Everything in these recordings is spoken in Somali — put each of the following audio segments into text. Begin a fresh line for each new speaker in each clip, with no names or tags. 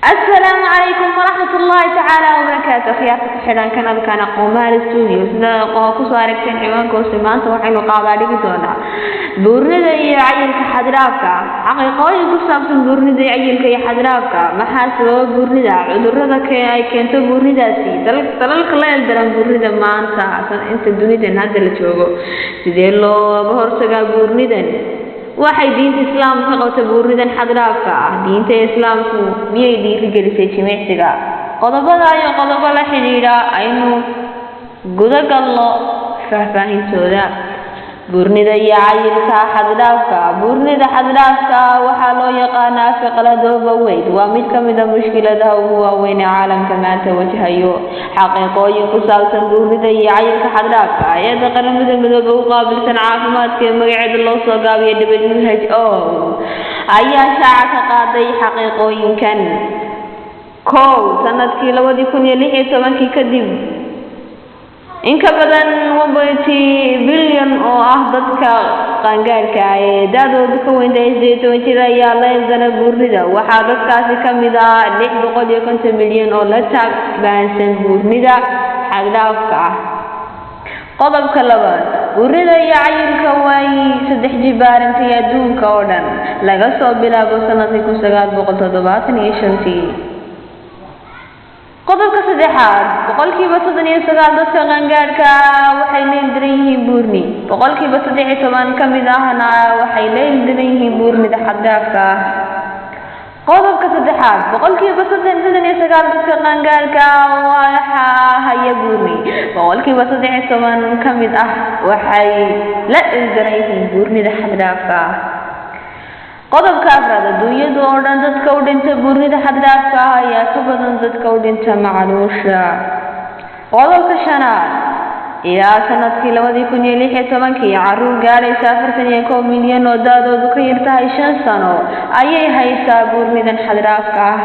asalaamu calaykum waraxmat ullahi tacaala wabarakaatu akhyaarta ku xidhan kanalkana qumaal studio. Sidaa ku soo aragteen ciwaanka hoose maanta waxaynu qaadaa dhigi doonaa buurnida iyo cayilka xaddiraafka xaqiiqooyin ku saabsan buurnida cayilka iyo xaddiraafka maxaa sababa buurnida? Cudurada ay keento buurnidaasi? Dalalka la eldaran buurnida maanta. Inta dunidan hadda la joogo. Sidee looga hortagaa buurnidan? Waxay diinta islaamka ka qabta buurnidan xadiraafka ah. Diinta islaamku miyay dhiirigelisay jimicsiga? Qodobada iyo qodobo la xidhiidha. Aynu guda galno faahfaahintooda buurnida iyo cayilka xaddhaafka buurnida xaddhaafka waxaa loo yaqaanaa fiqradooba weyn. Waa mid ka mid a mushkiladaha ugu waaweyn ee caalamka maanta wajahayo. Xaqiiqooyin ku saabsan buurnida iyo cayilka xaddhaafka hay'adda qaramada midoobe u qaabilsan caafimaadka ee magaceeda loo soo gaabiyo w h o ayaa shaaca ka qaaday xaqiiqooyinkan. Kow sannadkii labadii kun iyo lix iyo tobankii kadib in ka badan one bilyan oo ah dadka qaangaadhka ah ee da-doodu ka weyntahay sideed toban jir ayaa la eldana buurnida waxaa dadkaasi ka mid ah lix boqol iyo konton milyan oo la taagbaansan buurnida xagdhaafka ah. Qodobka labaad buurnida iyo cayilka way saddex jibaarantay adduunka oo dhan. Laga soo bilaabo sannadkii kun sagaal boqol toddobaatan iyo shantii qodobka saddexaad boqolkiiba soddon iyo sagaal dadka qaangaadhka waxay la ildaran yihiin buurni. Boqolkiiba saddex iyo toban ka mid ahna waxay la ildaran yihiin buurnida xaddaafka ah. Qodobka saddexaad boqolkiiba soddon iyo sagaal dadka qaangaadhka waxaa haya buurni. Boqolkiiba saddex iyo toban ka mid ah waxay la ildaran yihiin buurnida xaddaafka ah qodobka afraad adduunyada oo dhan dadka u dhinta buurnida xaddhaafka ah ayaa ka badan dadka u dhinta macluusha qodobka shanaad ilaa sannadkii labadii kun iyo lix iyo tobankii carruur gaadhaysa afartan iyo kow milyan oo da-doodu ka yar tahay shan sano. Ayay haysaa buurnidan xaddhaafka ah.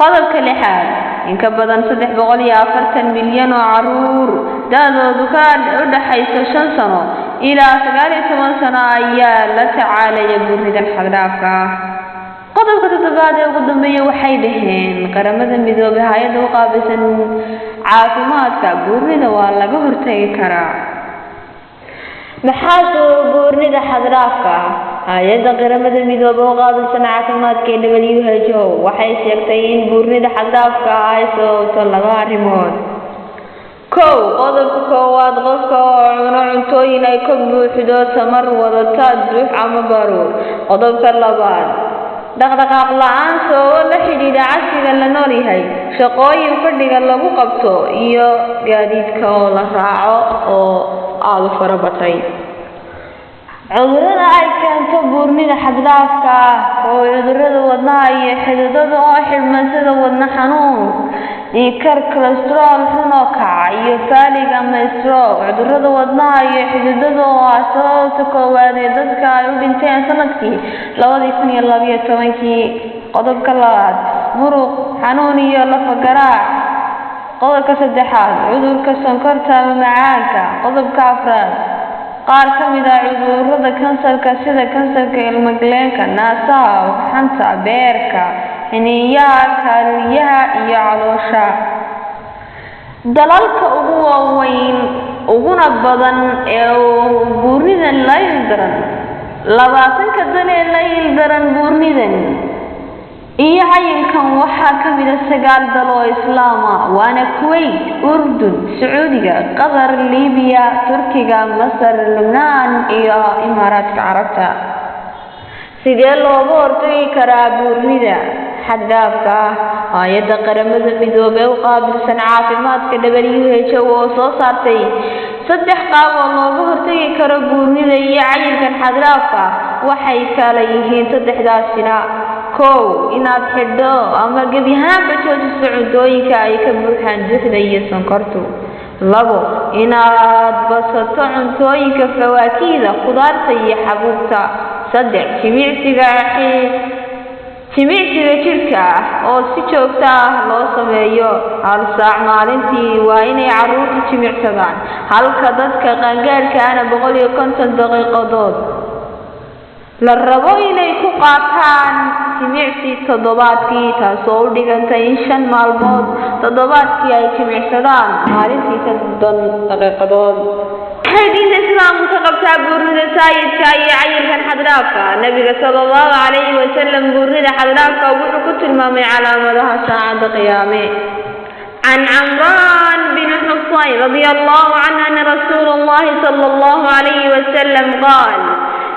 Qodobka lixaad in ka badan saddex boqol iyo afartan milyan oo carruur da-doodu ka u dhaxayso shan sano ilaa sagaal iyo toban sano ayaa la tacaalaya buurnidan xaddhaafka ah qodobka toddobaad ee ugu dambeeya waxay dhaheen qaramada midoobay hay'adda u qaabilsan caafimaadka buurnida waa laga hortagi karaa maxaa sababa buurnida xaddhaafka ah hay'adda qaramada midoobe u qaabilsan caafimaadka ee w h o waxay sheegtay in buurnida xaddhaafka ah ay sababto laba arrimood kow qodobka koowaad qofka oo cuno cuntooyin ay ka buuxdo tamar wadata duux ama baruur. Qodobka labaad dhaqdhaqaaq la'aan sababo la xidhiidha casriga la nool yahay shaqooyin fadhiga lagu qabto iyo gaadiidka oo la raaco oo aada u fara batay. Cudurrada ay keento buurnida xaddhaafka ah oo cudurrada wadnaha iyo xididada oo xidhman sida wadna xanuun dhiikar kolestarool xun oo kaca iyo faalig ama stroog cudurrada wadnaha iyo xididada oo ah sababta koowaad ee dadka ay u dhinteen sannadkii labadii kun iyo labiyo tobankii qodobka labaad. Muruq xanuun iyo lafa garaac qodobka saddexaad cudurka sonkorta ama macaanka. Qodobka afraad qaar ka mid ah cudurrada kansarka sida kansarka ilmagaleenka naasaha xanta beerka xiniinyaha kaalyaha iyo caloosha dalalka ugu waaweyn uguna badan ee buurnidan la ildaran labaatanka dan ee la ildaran buurnidan iyo cayilkan waxaa ka mid a sagaal dal oo islaama waana kuwait urdun sacuudiga qatar libiya turkiga masar lubnaan iyo imaaraadka carabta sidee looga hortagi karaa buurnida xaddhaafka ah hay'adda qaramada midoobey u qaabilsan caafimaadka w h o oo soo saartay saddex qaab oo looga hortagi karo buurnida iyo cayilkan xaddhaafka waxay kala yihiin saddexdaasina. Kow inaad xidho ama gebi ahaanba joojiso cuntooyinka ay ka buuxaan duxda iyo sonkortu. Labo inaad basato cuntooyinka fawaakiida khudaarta iyo xabuubta. Saddex jimicsiga jimicsiga jidhka ah oo si joogto ah loo sameeyo hal saac maalintii waa inay carruurtu jimicsadaan halka dadka qaangaadhka ana boqol iyo konton daqiiqadood la rabo inay ku qaataan jimicsi toddobaadkii taasoo u dhiganta in shan maalmood toddobaadkii ay jimicsadaan maalintii soddon daqiiqadood waxay diinta islaamku ka qabtaa buurnida saayidka iyo cayilkan xaddhaafka nabiga sala allahu calayhi wasalam buurnida xaddhaafka wuxuu ku tilmaamay calaamadaha saacadda qiyaame عن عمران بن حصين رضي الله عنه أن رسول الله صلى الله عليه وسلم قال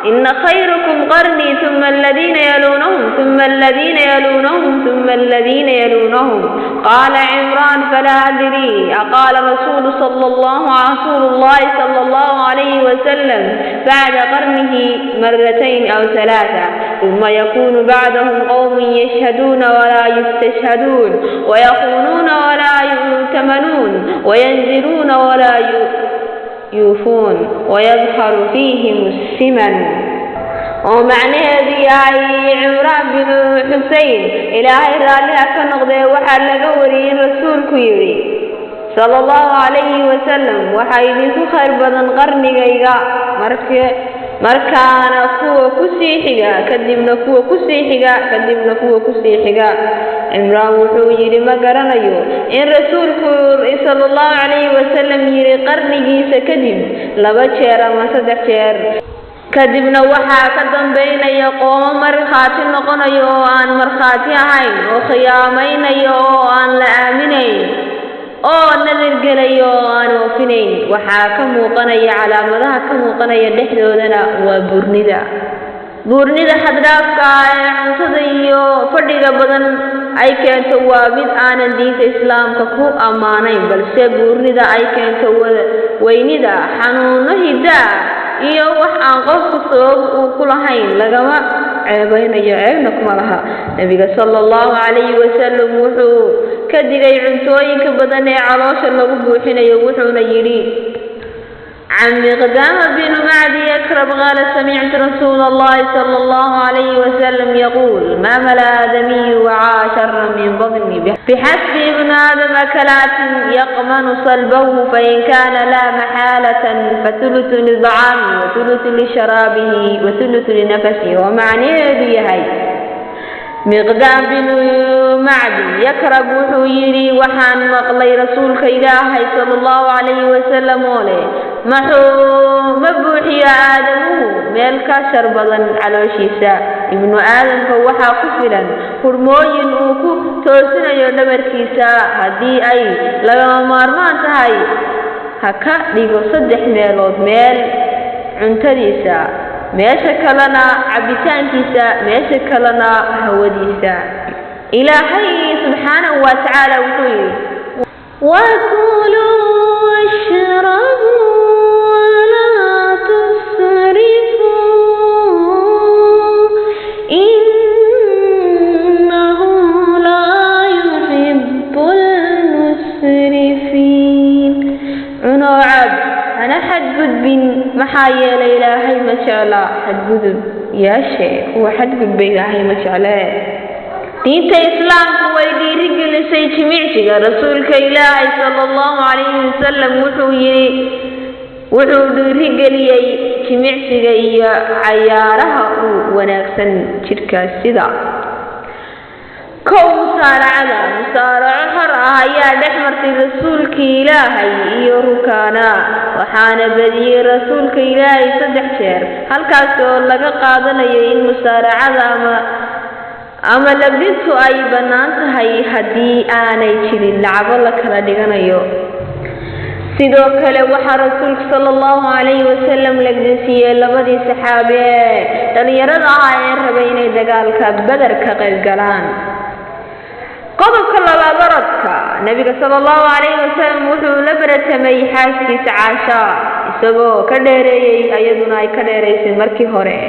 إن خيركم قرني ثم الذين يلونهم ثم الذين يلونهم ثم الذين يلونهم قال عمران فلا أدري أقال رسول صلى الله رسول الله صلى الله عليه وسلم بعد قرنه مرتين أو ثلاثة ثم يكون بعدهم قوم يشهدون ولا يستشهدون ويقولون ولا يؤتمنون وينزلون ولا يؤتمنون يوفون ويظهر فيهم السمن ومعنى yahay cimraan bin xusein ilaahay raalliha ka noqdee waxaa laga wariyey in rasuulku yidhi sala allahu calayhi wasalam waxaa idinku khayr badan qarnigayga marke markaana kuwa ku sii xiga kadibna kuwa ku sii xiga kadibna kuwa ku sii xiga. Cimraan wuxuu yidhi ma garanayo. In rasuulku sala allahu calayhi wasalam yidhi qarnigiisa kadib laba jeer ama saddex jeer. Kadibna waxaa ka dambaynaya qoomo markhaati noqonayo oo aan markhaati ahayn oo khiyaamaynayo oo aan la aaminayn oo nadirgelayo oo aan oofinayn waxaa ka muuqanaya calaamadaha ka muuqanaya dhexdoodana waa buurnida. Buurnida xaddhaafka ee cuntada iyo fadhiga badan ay keento waa mid aanan diinta islaamka ku ammaanayn balse buurnida ay keento weynida xanuuno hiddaa iyo wax aan qofku sabab uu ku lahayn. Lagama ceebaynayo ceebna kuma laha. Nebiga sala allahu calayhi wasalam wuxuu ka digay cuntooyinka badan ee caloosha lagu buuxinayo wuxuuna yidhi عن مقدام بن معدي يكرب قال سمعت رسول الله صلى الله عليه وسلم يقول ما ملا آدمي وعى شرا من بطني بحسب ابن آدم أكلات يقمن صلبه فإن كان لا محالة فثلث للطعام وثلث لشرابه وثلث لنفسه miqdaad binu macdi. Yakrab wuxuu yidhi waxaan maqlay rasuulka ilaahay sala allahu calayhi wasalam oo leh. Maxuu ma buuxiyo aadamuhu meel ka shar badan calooshiisa. Ibnu aadamka waxaa ku filan. Hurmooyin uu ku toosinayo dhabarkiisa. Haddii ay lagama maarmaan tahay ha ka dhigo saddex meelood meel cuntadiisa meesha kalena cabbitaankiisa meesha kalena hawadiisa. Ilaahay subxaanahu wa tacaala wuxuu yidhi xadgudbin maxaa yeelay ilaahay ma jecla xadgudub yeeshe kuwa xadgudba ilaahay ma jeclee diinta islaamku way dhiirigelisay jimicsiga rasuulka ilaahay sala allahu calayhi wasalam wuxuu yidhi wuxuu dhiirigeliyey jimicsiga iyo cayaaraha u wanaagsan jidhkaas sida kow musaaracada musaaraco xor ah ayaa dhex martay rasuulkii ilaahay iyo rukaana waxaana badiyey rasuulka ilaahay saddex jeer halkaas oo laga qaadanayo in musaaracada ama ama labdintu ay bannaan tahay haddii aanay jirin lacago la kala dhiganayo. Sidoo kale waxaa rasuulku sala allahu calayhi wasalam lagdinsiiyey labadii saxaabe. Ee dhallinyarada ah ee rabay inay dagaalka beder ka qayb galaan qodobka labaad orodka nebiga sala allahu calayhi wasalam wuxuu la beratamay xaaskiisa caasha isagoo ka dheereeyey iyaduna ay ka dheeraysay markii hore.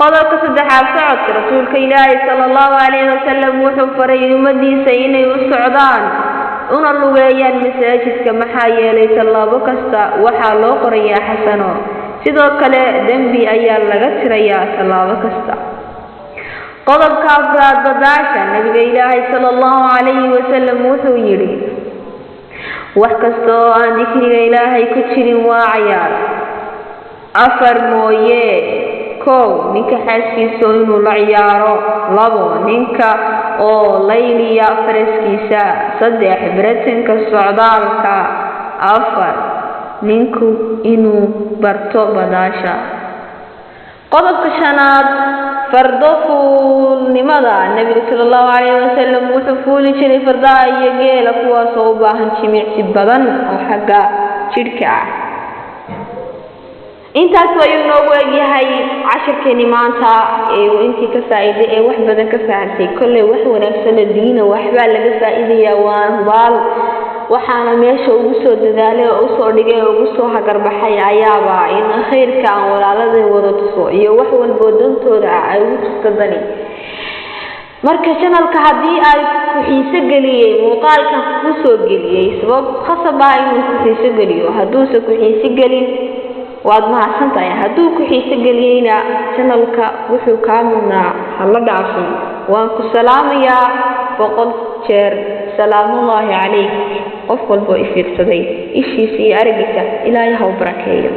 Qodobka saddexaad socodka rasuulka ilaahi sala allahu calayhi wasalam wuxuu faray ummadiisa inay u socdaan una lugeeyaan masaajidka maxaa yeelay tallaabo kasta waxaa loo qorayaa xasano. Sidoo kale dembi ayaa laga tirayaa tallaabo kasta qodobka afraad badaasha nabiga ilaahay sala allahu calayhi wasalam wuxuu yidhi wax kasta oo aan dikriga ilaahay ku jirin waa cayaar. Afar mooye kow ninka xaaskiisa inuu la ciyaaro labo ninka oo layliya faraskiisa saddex baratanka socdaalka afar ninku inuu barto badaasha. Qodobka shanaad fardo fuulnimada nebiga sala allahu calayhi wasalam wuxuu fuuli jiray fardaha iyo geela kuwaasoo u baahan jimicsi badan oo xagga jidhka ah. Intaas ayuu noogu egyahay cashirkeeni maanta ee intii ka faa'iiday ee wax badan ka fahamtay. Kolley wax wanaagsana diina waxbaa laga faa'iidayaa hubaal waxaana meesha ugu soo dadaalay oo u soo dhigay oo ugu soo hagarbaxay ayaaba in khayrka aan walaaladii wada tuso iyo wax walboo dantooda ah ay ugu tusto dani marka janalka haddii ay ku xiiso geliyey muuqaalkan ku soo geliyey sabab khasab ah inuu ku xiiso geliyo. Hadduuse ku xiiso gelin waad mahadsan tahay hadduu ku xiiso geliyeyna janalka wuxuu kaa mudnaa hala dhaafin. Waan ku salaamayaa boqol jeer. Salaamullaahi calayk qof walboo ifiirsaday ishiisa iyo aragiisa ilaahay ha u barakeeyo